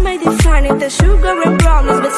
may define it the sugar and brownies, but